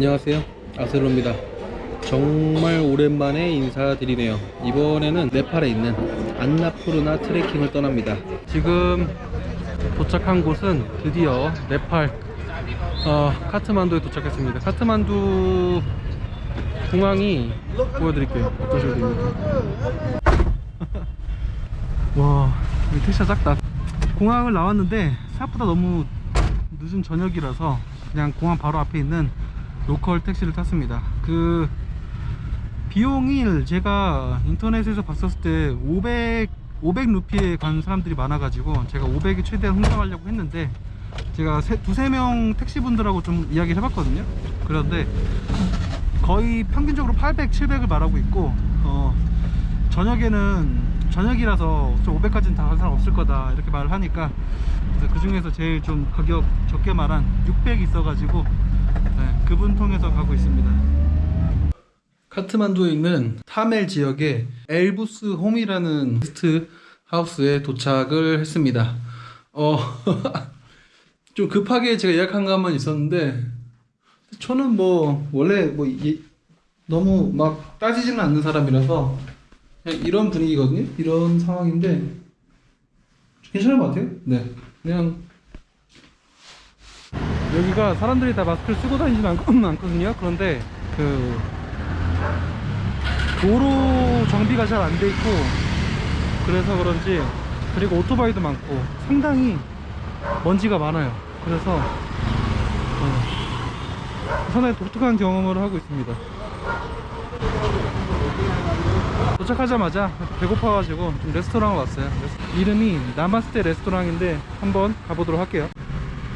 안녕하세요. 아세로입니다. 정말 오랜만에 인사드리네요. 이번에는 네팔에 있는 안나푸르나 트레킹을 떠납니다. 지금 도착한 곳은 드디어 네팔 어, 카트만두에 도착했습니다. 카트만두 공항이 보여드릴게요. 어떠셔도 됩니까 와 여기 택시가 작다. 공항을 나왔는데 생각보다 너무 늦은 저녁이라서 그냥 공항 바로 앞에 있는 로컬 택시를 탔습니다. 그 비용이 제가 인터넷에서 봤었을 때 500, 500 루피에 간 사람들이 많아 가지고 제가 500이 최대한 흥정하려고 했는데 제가 세, 두세 명 택시분들하고 좀 이야기를 해봤거든요. 그런데 거의 평균적으로 800, 700을 말하고 있고 어, 저녁에는 저녁이라서 좀 500까지는 다갈 사람 없을 거다 이렇게 말을 하니까 그 중에서 제일 좀 가격 적게 말한 600 있어가지고 네, 그분 통해서 가고 있습니다 카트만두에 있는 타멜 지역의 엘부스 홈이라는 게스트 하우스에 도착을 했습니다 어, 좀 급하게 제가 예약한 것만 있었는데 저는 뭐 원래 뭐 이- 너무 막 따지지는 않는 사람이라서 그냥 이런 분위기거든요. 이런 상황인데 괜찮은 것 같아요. 네, 그냥 여기가 사람들이 다 마스크를 쓰고 다니지는 않, 않거든요. 그런데 그 도로 정비가 잘 안 돼 있고 그래서 그런지 그리고 오토바이도 많고 상당히 먼지가 많아요. 그래서 어, 상당히 독특한 경험을 하고 있습니다. 도착하자마자 배고파가지고 좀 레스토랑을 왔어요 이름이 나마스테 레스토랑인데 한번 가보도록 할게요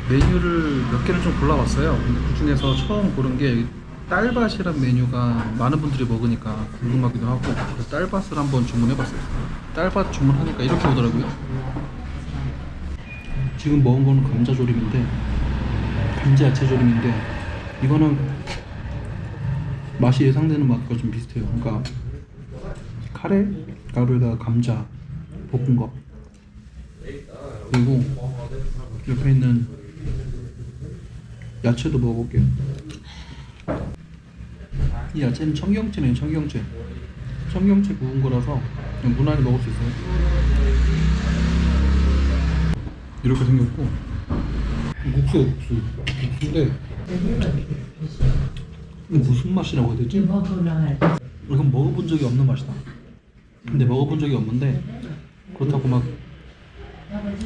메뉴를 몇 개를 좀 골라봤어요. 그 중에서 처음 고른 게 딸밭이란 메뉴가 많은 분들이 먹으니까 궁금하기도 하고 그래서 딸밭을 한번 주문해봤어요. 딸밭 주문하니까 이렇게 오더라고요. 지금 먹은 거는 감자조림인데 감자 야채조림인데 이거는 맛이 예상되는 맛과 좀 비슷해요. 그러니까 카레 가루에다가 감자 볶은 거 그리고 옆에 있는 야채도 먹어볼게요 이 야채는 청경채네요 청경채 청경채 구운 거라서 그냥 무난히 먹을 수 있어요 이렇게 생겼고 국수예요 국수 국수인데 무슨 맛이라고 해야 되지? 이건 먹어본 적이 없는 맛이다. 근데 먹어본 적이 없는데 그렇다고 막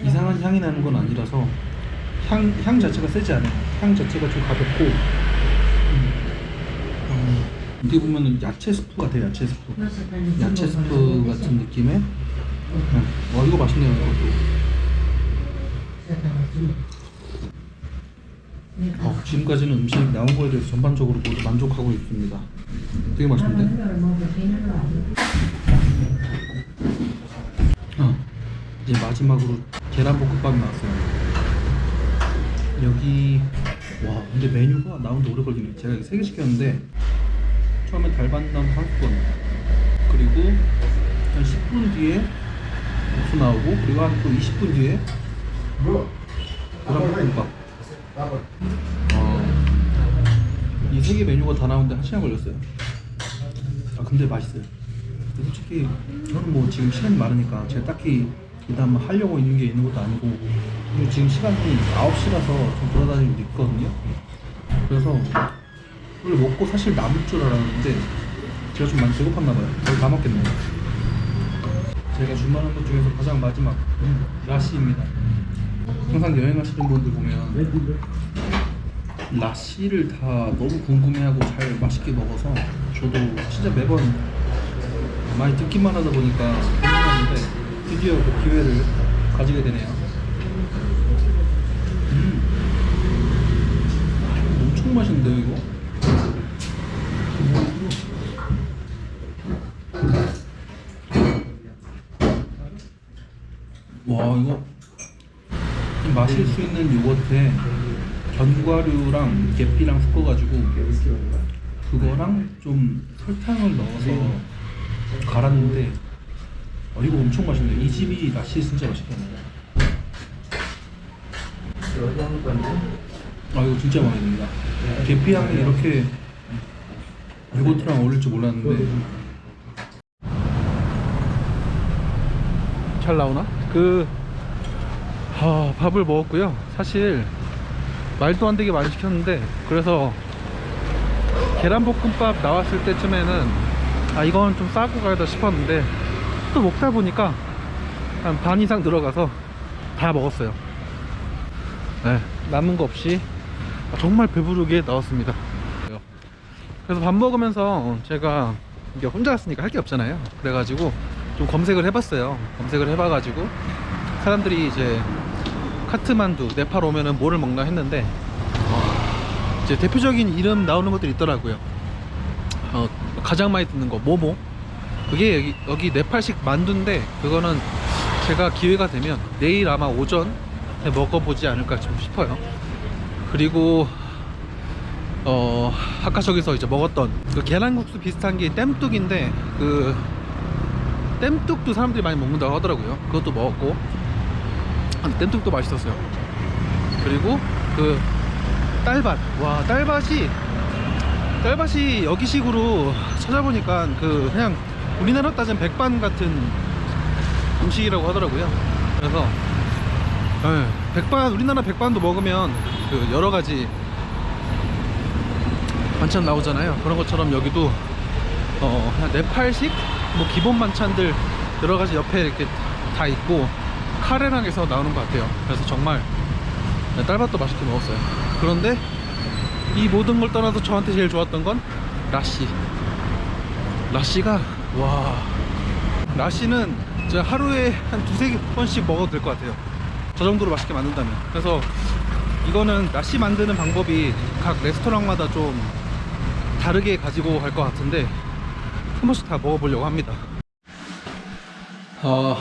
이상한 향이 나는 건 아니라서 향, 향 자체가 세지 않아요. 향 자체가 좀 가볍고 음, 음, 어떻게 보면 야채 스프 같아요. 야채 스프. 야채 스프 같은 느낌의 음, 어 이거 맛있네요. 이것도. 어, 지금까지는 음식 나온 거에 대해서 전반적으로 모두 만족하고 있습니다. 되게 맛있는데? 어, 이제 마지막으로 계란볶음밥이 나왔어요. 여기 와 근데 메뉴가 나오는데 오래 걸리네. 제가 세개 시켰는데 처음에 달반담 30분 그리고 한 10분 뒤에 국수 나오고 그리고 한 또 20분 뒤에 계란볶음밥 어, 이세 개 메뉴가 다 나오는데 한 시간 걸렸어요. 아 근데 맛있어요. 솔직히 저는 뭐 지금 시간이 많으니까 제가 딱히 일단 뭐 하려고 있는 게 있는 것도 아니고 지금 시간이 9시라서 좀 돌아다니고 있거든요. 그래서 원래 먹고 사실 남을 줄 알았는데 제가 좀 많이 배고팠나 봐요. 거의 다 먹겠네요. 제가 주문한 것 중에서 가장 마지막 라시입니다. 항상 여행하시는 분들 보면 라시를 다 너무 궁금해하고 잘 맛있게 먹어서 저도 진짜 매번 많이 듣기만 하다 보니까 궁금했는데 드디어 그 기회를 가지게 되네요. 음. 엄청 맛있는데요 이거? 와 이거 좀 마실 수 있는 요거트에 견과류랑 계피랑 섞어가지고 그거랑 좀 설탕을 넣어서 갈았는데 어, 이거 엄청 맛있네. 이 집이 라시 진짜 맛있겠네. 아 이거 진짜 마음에 듭니다. 계피 향이 이렇게 요거트랑 어울릴 줄 몰랐는데 잘 나오나? 그 하, 밥을 먹었고요. 사실 말도 안 되게 많이 시켰는데 그래서 계란볶음밥 나왔을 때쯤에는 아 이건 좀 싸고 가야다 싶었는데 또 먹다 보니까 한 반 이상 들어가서 다 먹었어요. 네, 남은 거 없이 정말 배부르게 나왔습니다. 그래서 밥 먹으면서 제가 이게 혼자 왔으니까 할 게 없잖아요. 그래가지고 좀 검색을 해봤어요. 검색을 해봐가지고 사람들이 이제 카트만두 네팔 오면은 뭐를 먹나 했는데 어, 이제 대표적인 이름 나오는 것들이 있더라고요. 어, 가장 많이 듣는 거 모모. 그게 여기, 여기 네팔식 만두인데 그거는 제가 기회가 되면 내일 아마 오전에 먹어보지 않을까 좀 싶어요. 그리고 어 아까 저기서 이제 먹었던 그 계란국수 비슷한 게 땜뚝인데 그 땜뚝도 사람들이 많이 먹는다고 하더라고요. 그것도 먹었고 아, 땜뚝도 맛있었어요. 그리고 그 딸밭 와 딸밭이 딸밭이 여기식으로 찾아보니까 그 그냥 우리나라 따진 백반 같은 음식이라고 하더라고요. 그래서 예, 백반 우리나라 백반도 먹으면 그 여러 가지 반찬 나오잖아요. 그런 것처럼 여기도 어 네팔식 뭐 기본 반찬들 여러 가지 옆에 이렇게 다 있고 카레랑 해서 나오는 것 같아요. 그래서 정말 네, 딸밥도 맛있게 먹었어요. 그런데 이 모든 걸 떠나서 저한테 제일 좋았던 건 라시. 라시가 와 라시는 진짜 하루에 한 두세 번씩 먹어도 될 것 같아요. 저 정도로 맛있게 만든다면. 그래서 이거는 라시 만드는 방법이 각 레스토랑마다 좀 다르게 가지고 갈 것 같은데 한 번씩 다 먹어보려고 합니다. 어,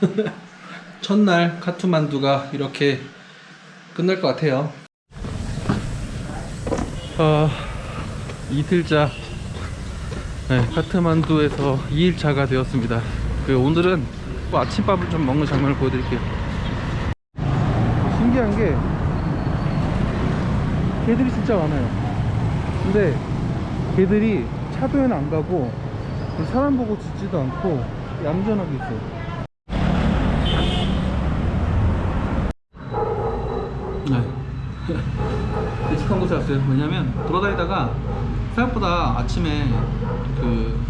첫날 카투만두가 이렇게 끝날 것 같아요. 어, 이틀차 네, 카트만두에서 2일차가 되었습니다. 그 오늘은 또 아침밥을 좀 먹는 장면을 보여드릴게요. 신기한 게 개들이 진짜 많아요. 근데 개들이 차도에는 안 가고 사람 보고 짖지도 않고 얌전하게 있어요. 네. 익숙한 곳에 왔어요. 왜냐면 돌아다니다가 생각보다 아침에 그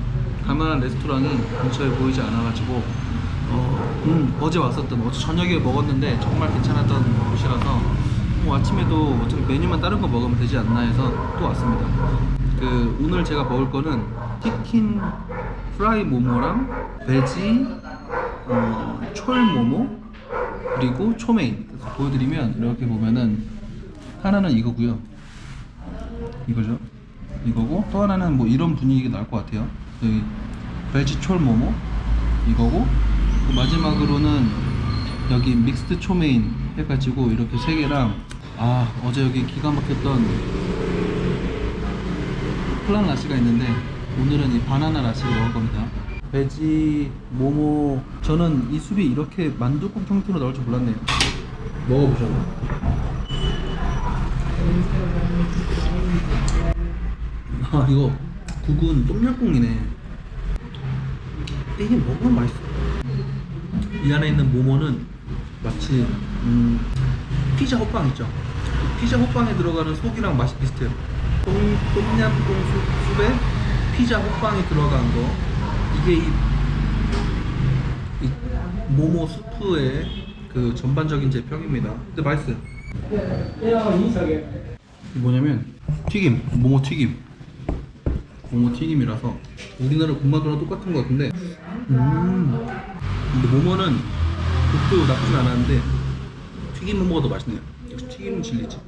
갈만한 레스토랑이 근처에 보이지 않아가지고 어, 음, 어제 왔었던 어제 저녁에 먹었는데 정말 괜찮았던 곳이라서 뭐 아침에도 어차피 메뉴만 다른 거 먹으면 되지 않나 해서 또 왔습니다. 그 오늘 제가 먹을 거는 치킨 프라이 모모랑 베지 어, 촐 모모 그리고 초메인 보여드리면 이렇게 보면은 하나는 이거고요. 이거죠. 이거고 또 하나는 뭐 이런 분위기가 나올 것 같아요. 여기 베지촐 모모 이거고 또 마지막으로는 여기 믹스드 초메인 해가지고 이렇게 세 개랑 아 어제 여기 기가 막혔던 플란 라시가 있는데 오늘은 이 바나나 라시를 먹을 겁니다. 베지 모모. 저는 이 술이 이렇게 만두국 형태로 나올 줄 몰랐네요. 먹어보셔요 아 이거 국은 똠양꿍이네. 이게 먹으면 맛있어? 이 안에 있는 모모는 마치 음, 피자 호빵 있죠? 그 피자 호빵에 들어가는 속이랑 맛이 비슷해요. 똠, 똠양꿍 수- 수프에 피자 호빵이 들어간 거. 이게 이, 이 모모 수프의 그 전반적인 제 평입니다. 근데 맛있어요 뭐냐면 튀김 모모 튀김. 모모 튀김이라서 우리나라 군만두랑 똑같은 것 같은데. 음. 근데 모모는 국도 나쁘진 않았는데 튀김 모모가 더 맛있네요. 역시 튀김은 진리지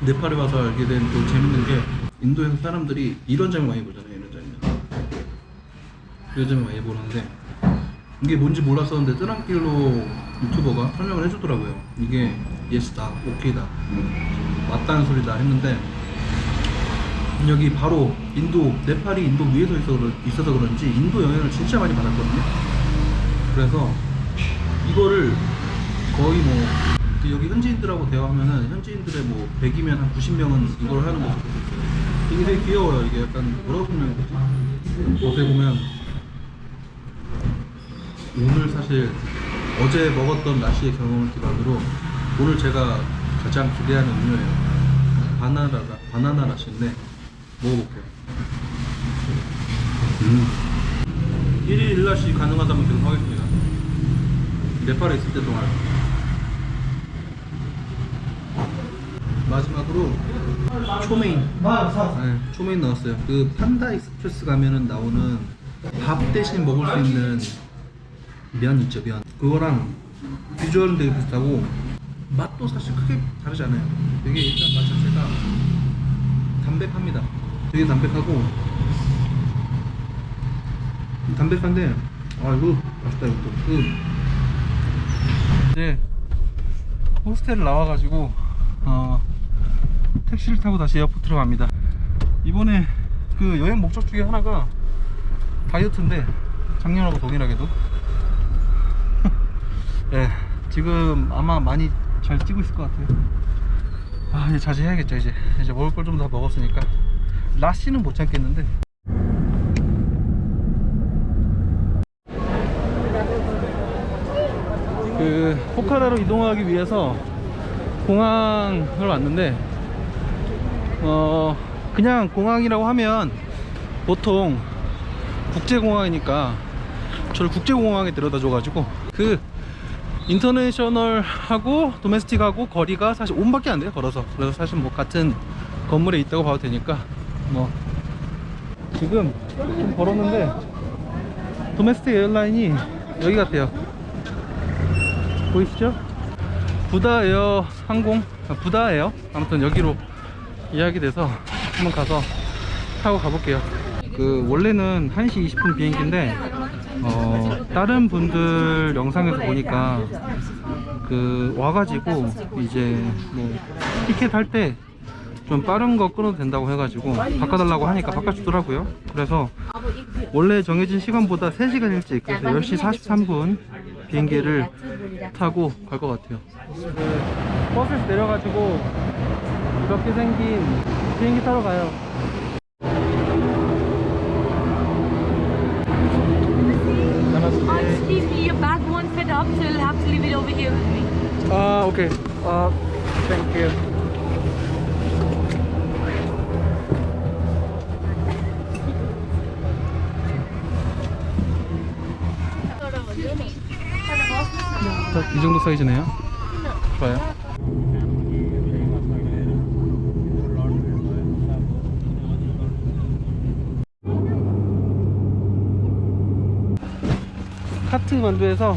네팔에 와서 알게 된 또 재밌는 게 인도에서 사람들이 이런 장면 많이 보잖아요 이런 장면. 이런 장면 많이 보는데 이게 뭔지 몰랐었는데 뜨랑길로 유튜버가 설명을 해주더라고요 이게 예스다 오케이다 맞다는 소리다 했는데 여기 바로 인도 네팔이 인도 위에서 있어서 그런지 인도 영향을 진짜 많이 받았거든요 그래서 이거를 거의 뭐그 여기 현지인들하고 대화하면은 현지인들의 뭐 100이면 한 90명은 이걸 하는 있어요. 이게 되게 귀여워요. 이게 약간 뭐라고 설명해야 되지? 어떻게 보면 오늘 사실 어제 먹었던 나시의 경험을 기반으로 오늘 제가 가장 기대하는 음료예요. 바나나 바나나 lassi인데 먹어볼게요. 음. 1일 1라시 가능하다면 계속 하겠습니다. 네팔에 있을 때 동안. 마지막으로 chow mein. 네, chow mein 넣었어요. 그 Panda Express 가면은 나오는 밥 대신 먹을 수 있는 면 있죠, 면. 그거랑 비주얼은 되게 비슷하고 맛도 사실 크게 다르지 않아요. 되게 일단 맛 자체가 담백합니다. 되게 담백하고 담백한데 아 이거 맛있다 이것도 그 이제 호스텔을 나와가지고 어 택시를 타고 다시 에어포트로 갑니다 이번에 그 여행 목적 중에 하나가 다이어트인데 작년하고 동일하게도 예 지금 아마 많이 잘 찌고 있을 것 같아요. 아 이제 자제해야겠죠 이제. 이제 먹을 걸 좀 다 먹었으니까. 라시는 못 참겠는데. 그 포카라로 이동하기 위해서 공항을 왔는데 어 그냥 공항이라고 하면 보통 국제공항이니까 저를 국제공항에 데려다 줘가지고 그 인터내셔널하고 도메스틱하고 거리가 사실 5분밖에 안 돼요 걸어서. 그래서 사실 뭐 같은 건물에 있다고 봐도 되니까 뭐 지금 좀 걸었는데 도메스틱 에어라인이 여기 같아요. 보이시죠? Buddha Air 항공 아, Buddha Air? 아무튼 여기로 예약이 돼서 한번 가서 타고 가볼게요. 그 원래는 1시 20분 비행기인데 어 다른 분들 영상에서 보니까 그 와가지고 이제 뭐 티켓 할 때 좀 빠른 거 끊어도 된다고 해가지고 바꿔달라고 하니까 바꿔주더라고요. 그래서 원래 정해진 시간보다 3시간 일찍 그래서 10시 43분 비행기를 타고 갈 것 같아요. 그 버스에서 내려가지고 이렇게 생긴 비행기 타러 가요 over here with me. 아 오케이 아 thank you 이 정도 사이즈네요? 좋아요. 카트 만두에서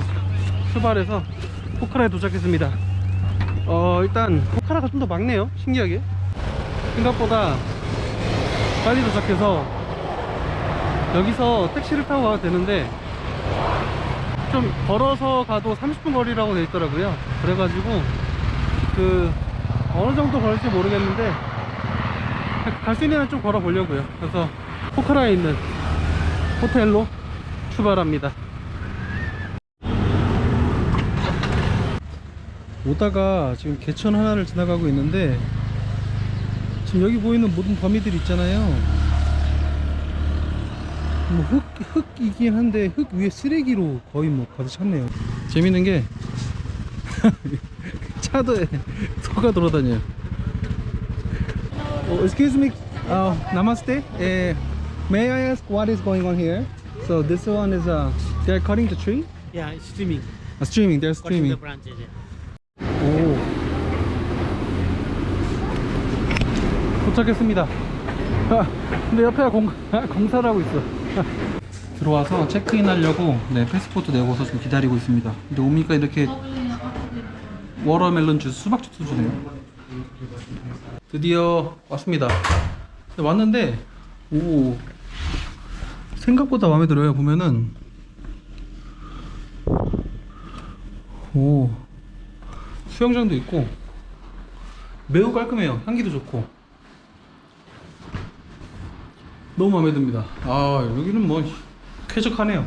출발해서 포카라에 도착했습니다. 어 일단 포카라가 좀 더 막네요 신기하게. 생각보다 빨리 도착해서 여기서 택시를 타고 가도 되는데 좀 걸어서 가도 30분 거리라고 되어 있더라고요. 그래가지고 그 어느 정도 걸릴지 모르겠는데 갈 수 있는 한 좀 걸어 보려고요. 그래서 포카라에 있는 호텔로 출발합니다 오다가 지금 개천 하나를 지나가고 있는데 지금 여기 보이는 모든 더미들 있잖아요 뭐 흙, 흙이긴 한데 흙 위에 쓰레기로 거의 뭐 가득 찼네요 재밌는 게 차도에 소가 돌아다녀요 oh, excuse me uh, namaste uh, may I ask what is going on here so this one is uh, they're cutting the tree Yeah, it's streaming. uh, streaming they're streaming the branches. Yeah. 오 도착했습니다. 아, 근데 옆에 공, 공사를 하고 있어. 들어와서 체크인 하려고 네 패스포트 내고서 좀 기다리고 있습니다. 근데 오니까 이렇게 watermelon 주스 수박 주스 주네요. 드디어 왔습니다. 근데 왔는데 오 생각보다 마음에 들어요. 보면은. 오 수영장도 있고 매우 깔끔해요. 향기도 좋고 너무 마음에 듭니다 아 여기는 뭐 쾌적하네요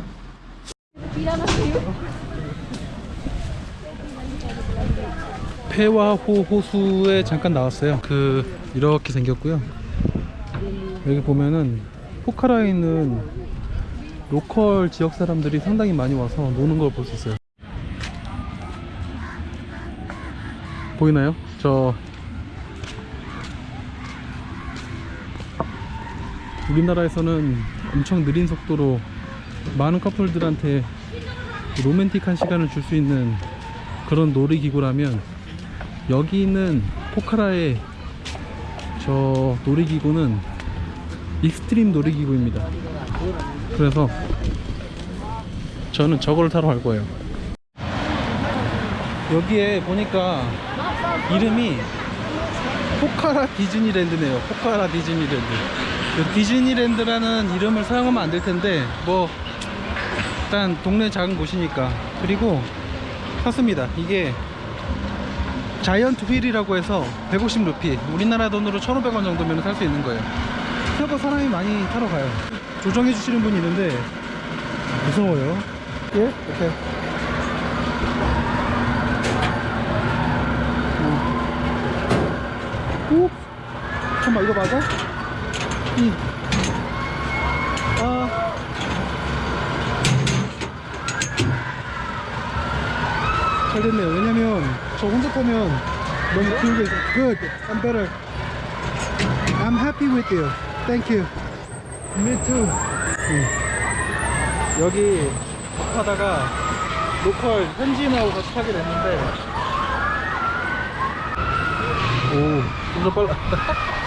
회화호 호수에 잠깐 나왔어요. 그 이렇게 생겼고요. 여기 보면은 포카라에 있는 로컬 지역 사람들이 상당히 많이 와서 노는 걸 볼 수 있어요. 보이나요? 저 우리나라에서는 엄청 느린 속도로 많은 커플들한테 로맨틱한 시간을 줄 수 있는 그런 놀이기구라면 여기 있는 포카라의 저 놀이기구는 extreme 놀이기구입니다. 그래서 저는 저걸 타러 갈 거예요. 여기에 보니까 이름이 포카라 디즈니랜드네요. 포카라 디즈니랜드. 그 디즈니랜드라는 이름을 사용하면 안 될 텐데 뭐 일단 동네 작은 곳이니까 그리고 샀습니다. 이게 giant wheel이라고 해서 150 루피 우리나라 돈으로 1,500원 정도면 살 수 있는 거예요. 생각보다 사람이 많이 타러 가요. 조정해 주시는 분이 있는데 무서워요. 예? 이렇게. 오? 잠깐만 이거 맞아? 이. 아. 잘 됐네요. 왜냐면 저 혼자 타면 너무 있어. Good. I'm better. I'm happy with you. Thank you. Me too. 여기 하다가 로컬 현지인하고 같이 타게 됐는데 오, 좀더 빨라.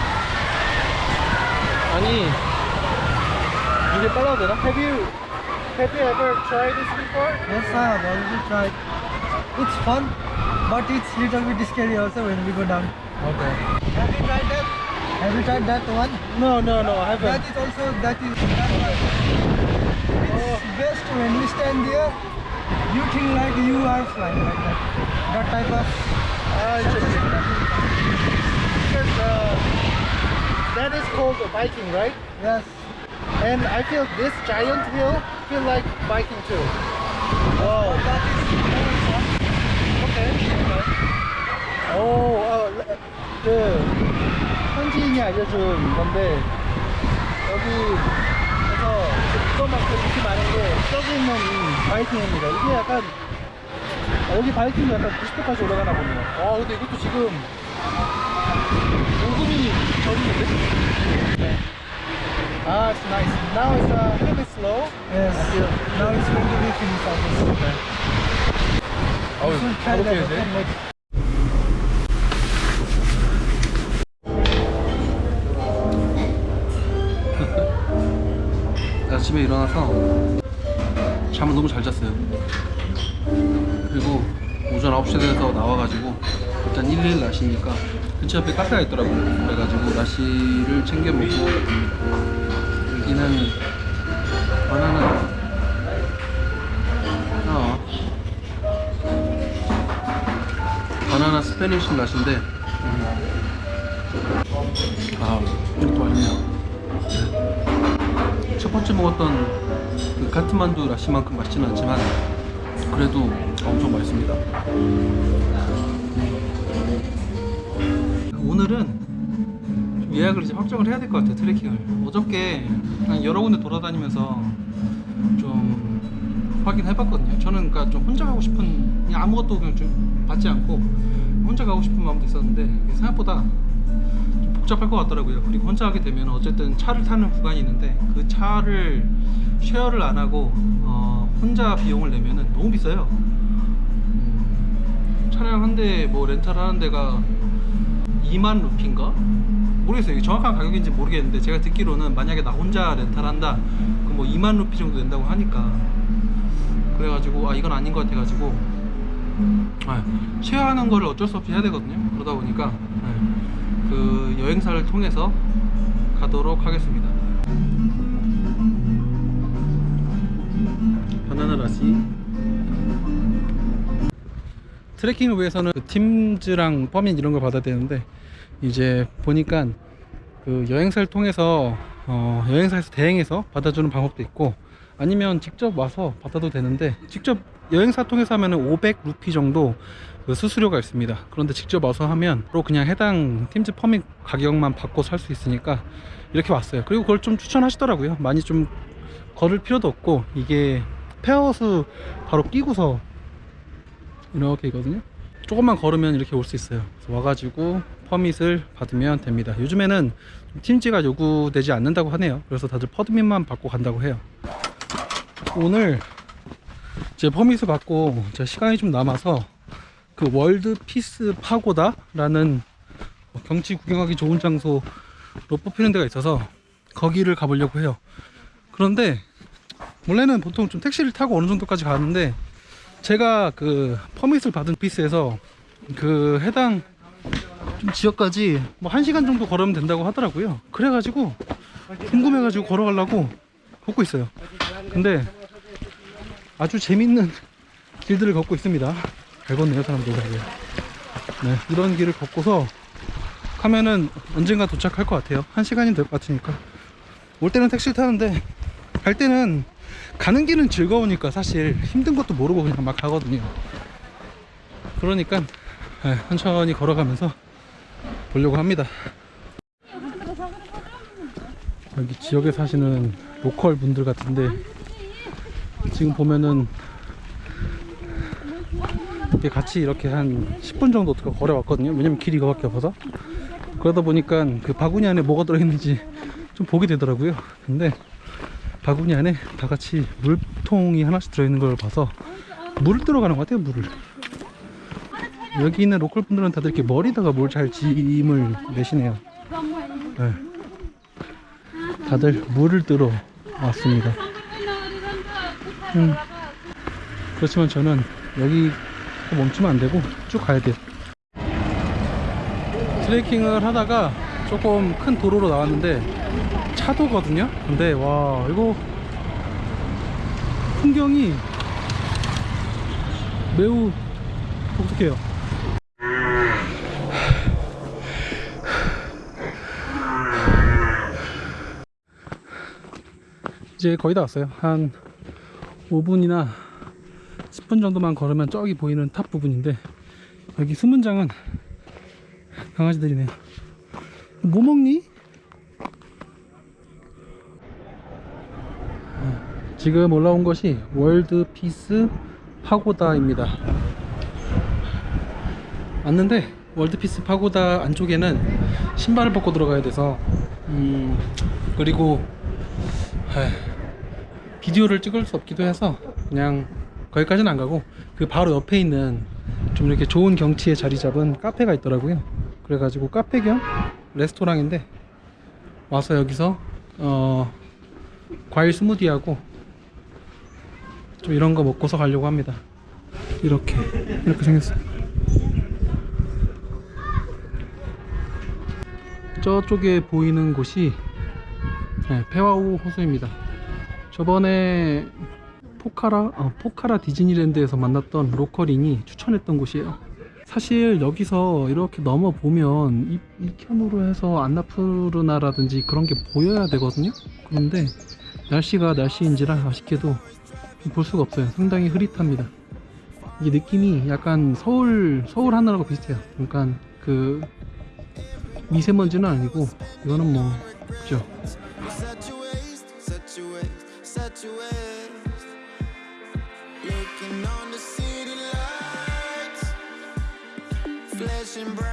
아니, 이게 빨라도 되나? Have you, have you ever tried this before? Yes, I have already tried. It's fun, but it's little bit scary also when we go down. Okay. Have you tried that? Have you tried that one? No, no, no, I That haven't. is also that is that one. It's best when we stand there. You think like you are flying like that. That type of. Ah, interesting. Because uh, that is called biking, right? Yes. And I feel this giant hill feel like biking too. Oh, okay. 오, 어, 그 현지인이 알려준 건데 여기에서 이거만큼 인기 많은 게 저기 있는 이 바이킹입니다. 이게 약간 아, 여기 바이킹도 약간 90도까지 올라가나 보네요. 아, 근데 이것도 지금 오금이 저리는데? 아, it's nice. Now it's a little bit slow. Yes. Now it's going to be finished almost. 어우, that. 가볼게요, 이제. okay, next. 아침에 일어나서 잠을 너무 잘 잤어요. 그리고 오전 9시에 돼서 나와가지고 일단 1일 나시니까 근처 옆에 카페가 있더라고요. 그래가지고 나시를 챙겨 먹고 여기는 바나나 어. 바나나 Spanish lassi인데 아 이것도 맛있네요. 첫 번째 먹었던 그 카트만두 lassi만큼 맛있지는 않지만 그래도 엄청 맛있습니다. 오늘은 좀 예약을 이제 확정을 해야 될 것 같아요 트레킹을. 어저께 여러 군데 돌아다니면서 좀 확인해 봤거든요. 저는 그러니까 좀 혼자 가고 싶은 그냥 아무것도 그냥 좀 받지 않고 혼자 가고 싶은 마음도 있었는데 생각보다 좀 복잡할 것 같더라고요. 그리고 혼자 하게 되면 어쨌든 차를 타는 구간이 있는데 그 차를 쉐어를 안 하고 어, 혼자 비용을 내면은 너무 비싸요. 음, 차량 한 대 뭐 렌탈 하는 데가 2만 루피인가? 모르겠어요. 정확한 가격인지 모르겠는데 제가 듣기로는 만약에 나 혼자 렌탈한다 그럼 뭐 2만 루피 정도 된다고 하니까 그래가지고 아 이건 아닌 것 같아가지고 아, 쉐어하는 거를 어쩔 수 없이 해야 되거든요. 그러다 보니까 네, 그 여행사를 통해서 가도록 하겠습니다. 바나나 라시 트레킹을 위해서는 그 팀즈랑 퍼밋 이런 걸 받아야 되는데 이제 보니까 그 여행사를 통해서 어, 여행사에서 대행해서 받아주는 방법도 있고 아니면 직접 와서 받아도 되는데 직접 여행사 통해서 하면 500 루피 정도 그 수수료가 있습니다. 그런데 직접 와서 하면 또 그냥 해당 팀즈 퍼밋 가격만 받고 살 수 있으니까 이렇게 왔어요. 그리고 그걸 좀 추천하시더라고요. 많이 좀 걸을 필요도 없고 이게 페와호수 바로 끼고서 이렇게 있거든요. 조금만 걸으면 이렇게 올 수 있어요. 와가지고 permit을 받으면 됩니다. 요즘에는 TIMS가 요구되지 않는다고 하네요. 그래서 다들 permit만 받고 간다고 해요. 오늘 제 permit을 받고 제 시간이 좀 남아서 그 World Peace Pagoda 라는 뭐 경치 구경하기 좋은 장소로 뽑히는 데가 있어서 거기를 가보려고 해요. 그런데 원래는 보통 좀 택시를 타고 어느 정도까지 가는데 제가 그 퍼밋을 받은 피스에서 그 해당 좀 지역까지 뭐 1시간 정도 걸으면 된다고 하더라고요. 그래가지고 궁금해가지고 걸어가려고 걷고 있어요. 근데 아주 재밌는 길들을 걷고 있습니다. 잘 걷네요 사람들. 네, 이런 길을 걷고서 가면은 언젠가 도착할 것 같아요. 1시간이 될 것 같으니까. 올 때는 택시를 타는데 갈 때는 가는 길은 즐거우니까 사실 힘든 것도 모르고 그냥 막 가거든요. 그러니까 네, 천천히 걸어가면서 보려고 합니다. 여기 지역에 사시는 로컬 분들 같은데 지금 보면은 같이 이렇게 한 10분 정도 걸어왔거든요. 왜냐면 길이 이거밖에 없어서. 그러다 보니까 그 바구니 안에 뭐가 들어있는지 좀 보게 되더라고요. 근데 바구니 안에 다 같이 물통이 하나씩 들어있는 걸 봐서 물을 들어가는 것 같아요 물을 여기 있는 로컬 분들은 다들 이렇게 머리다가 뭘 잘 짐을 내시네요 네. 다들 물을 들어 왔습니다 음. 그렇지만 저는 여기 멈추면 안 되고 쭉 가야 돼요 트레이킹을 하다가 조금 큰 도로로 나왔는데 차도거든요? 근데 와 이거 풍경이 매우 독특해요. 이제 거의 다 왔어요. 한 5분이나 10분 정도만 걸으면 저기 보이는 탑 부분인데 여기 수문장은 강아지들이네요. 뭐 먹니? 지금 올라온 것이 World Peace Pagoda입니다. 왔는데 World Peace Pagoda 안쪽에는 신발을 벗고 들어가야 돼서 음 그리고 비디오를 찍을 수 없기도 해서 그냥 거기까지는 안 가고 그 바로 옆에 있는 좀 이렇게 좋은 경치에 자리 잡은 카페가 있더라고요. 그래가지고 카페 겸 레스토랑인데 와서 여기서 어 과일 스무디하고 좀 이런 거 먹고서 가려고 합니다 이렇게 이렇게 생겼어요 저쪽에 보이는 곳이 네, 페와우 호수입니다 저번에 포카라 어, 포카라 디즈니랜드에서 만났던 local인이 추천했던 곳이에요. 사실 여기서 이렇게 넘어 보면 이, 이편으로 해서 안나푸르나라든지 그런 게 보여야 되거든요. 그런데 날씨가 날씨인지라 아쉽게도 볼 수가 없어요. 상당히 흐릿합니다. 이게 느낌이 약간 서울 서울 하늘하고 비슷해요. 그러니까 그 미세먼지는 아니고 이거는 뭐 그죠. Flashing bright